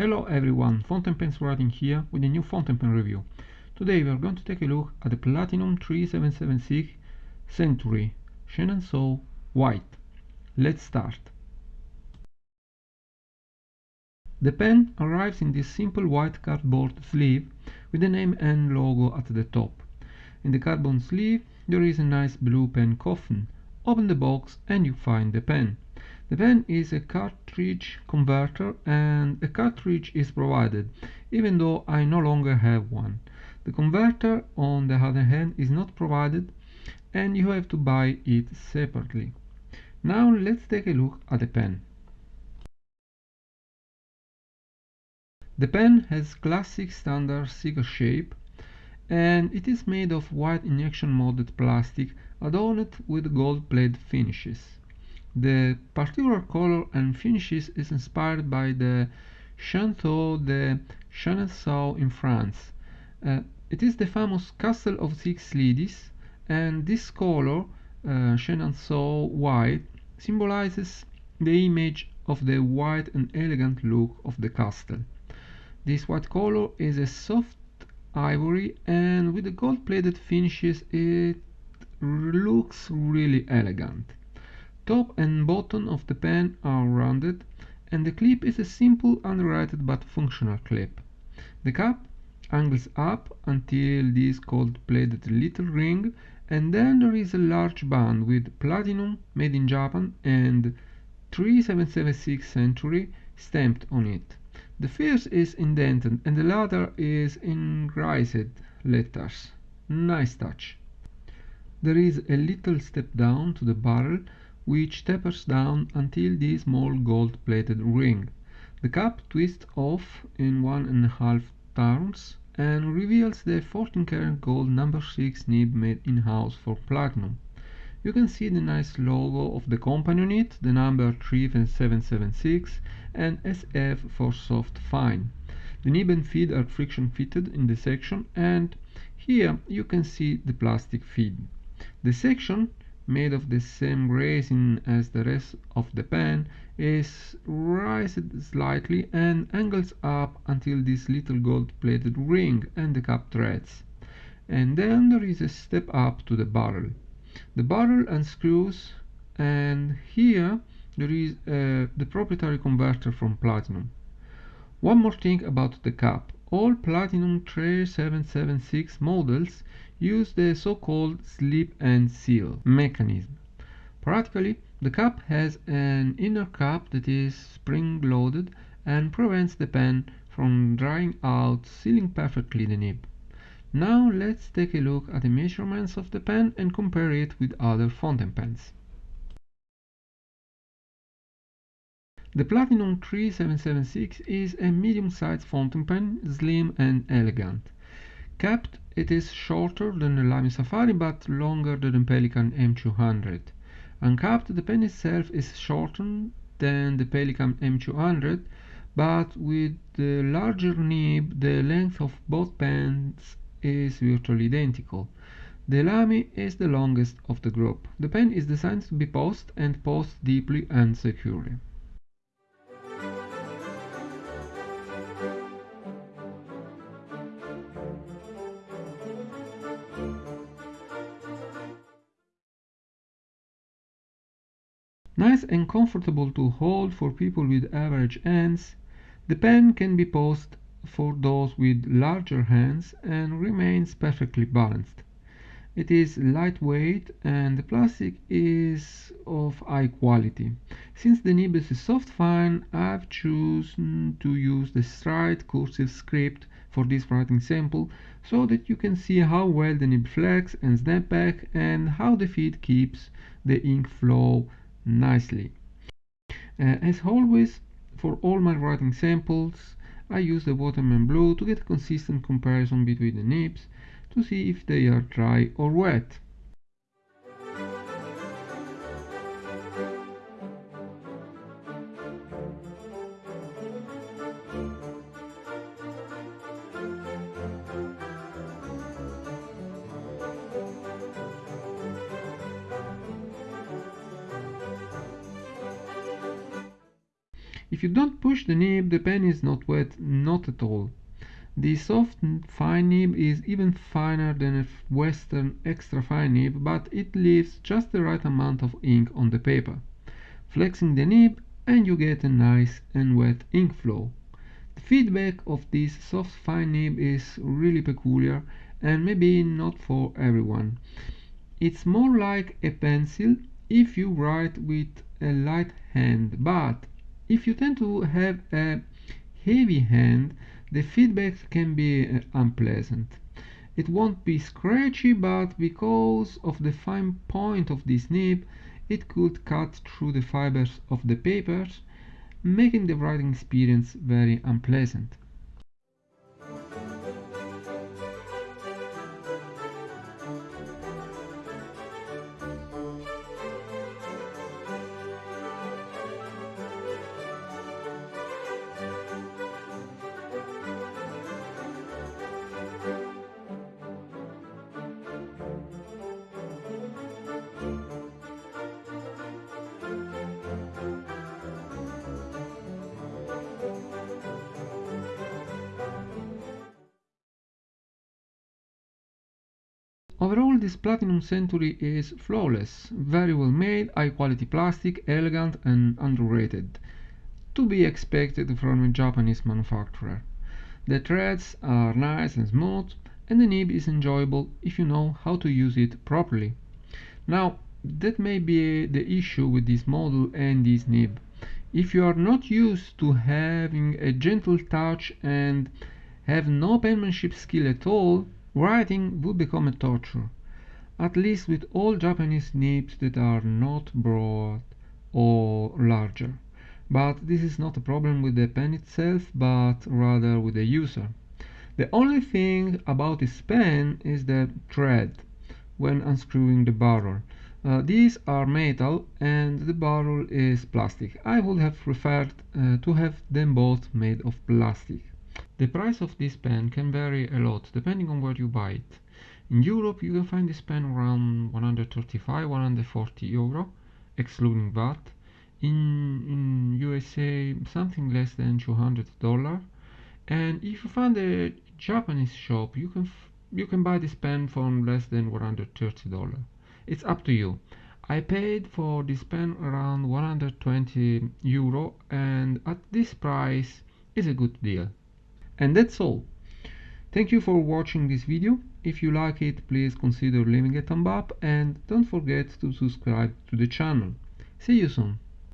Hello everyone, Fountain Pens Writing here with a new fountain pen review. Today we are going to take a look at the Platinum 3776 Century Chenonceau White. Let's start. The pen arrives in this simple white cardboard sleeve with the name and logo at the top. In the cardboard sleeve there is a nice blue pen coffin. Open the box and you find the pen. The pen is a cartridge converter and a cartridge is provided, even though I no longer have one. The converter, on the other hand, is not provided and you have to buy it separately. Now let's take a look at the pen. The pen has classic standard cigar shape and it is made of white injection molded plastic adorned with gold plated finishes. The particular color and finishes is inspired by the Château de Chenonceau in France. Uh, it is the famous Castle of Six Ladies, and this color, uh, Chenonceau white, symbolizes the image of the white and elegant look of the castle. This white color is a soft ivory and with the gold-plated finishes it looks really elegant. Top and bottom of the pen are rounded and the clip is a simple underwritten but functional clip. The cap angles up until this gold-plated little ring and then there is a large band with platinum made in Japan and 3776 century stamped on it. The first is indented and the latter is in raised letters. Nice touch. There is a little step down to the barrel which tapers down until the small gold-plated ring. The cap twists off in one and a half turns and reveals the 14 karat gold number 6 nib made in-house for platinum. You can see the nice logo of the company on it, the number 3776 and SF for soft fine. The nib and feed are friction fitted in the section and here you can see the plastic feed. The section made of the same resin as the rest of the pen, is raised slightly and angles up until this little gold-plated ring and the cap threads. And then there is a step up to the barrel. The barrel unscrews and here there is uh, the proprietary converter from platinum. One more thing about the cap. All Platinum 3776 models use the so-called slip and seal mechanism. Practically, the cap has an inner cap that is spring-loaded and prevents the pen from drying out, sealing perfectly the nib. Now let's take a look at the measurements of the pen and compare it with other fountain pens. The Platinum 3776 is a medium-sized fountain pen, slim and elegant. Capped it is shorter than the Lamy Safari but longer than the Pelikan M200. Uncapped, the pen itself is shorter than the Pelikan M200, but with the larger nib, the length of both pens is virtually identical. The Lamy is the longest of the group. The pen is designed to be posted and posted deeply and securely. Nice and comfortable to hold for people with average hands, the pen can be posted for those with larger hands and remains perfectly balanced. It is lightweight and the plastic is of high quality. Since the nib is soft fine, I've chosen to use the straight cursive script for this writing sample so that you can see how well the nib flex and snap back and how the feed keeps the ink flow nicely. Uh, as always, for all my writing samples, I use the Waterman Blue to get a consistent comparison between the nibs to see if they are dry or wet. If you don't push the nib, the pen is not wet, not at all. The soft fine nib is even finer than a western extra fine nib, but it leaves just the right amount of ink on the paper. Flexing the nib and you get a nice and wet ink flow. The feedback of this soft fine nib is really peculiar and maybe not for everyone. It's more like a pencil if you write with a light hand, but if you tend to have a heavy hand, the feedback can be uh, unpleasant. It won't be scratchy, but because of the fine point of this nib, it could cut through the fibers of the papers, making the writing experience very unpleasant. Overall this Platinum Century is flawless, very well made, high quality plastic, elegant and underrated. To be expected from a Japanese manufacturer. The threads are nice and smooth and the nib is enjoyable if you know how to use it properly. Now that may be the issue with this model and this nib. If you are not used to having a gentle touch and have no penmanship skill at all, Writing would become a torture, at least with all Japanese nibs that are not broad or larger. But this is not a problem with the pen itself, but rather with the user. The only thing about this pen is the thread when unscrewing the barrel. Uh, these are metal and the barrel is plastic. I would have preferred uh, to have them both made of plastic. The price of this pen can vary a lot depending on where you buy it. In Europe you can find this pen around 135-140 euro excluding VAT. In, in USA something less than 200 dollar and if you find a Japanese shop you can you can buy this pen for less than 130 dollar. It's up to you. I paid for this pen around 120 euro and at this price is a good deal. And that's all. Thank you for watching this video. If you like it, please consider leaving a thumb up and don't forget to subscribe to the channel. See you soon.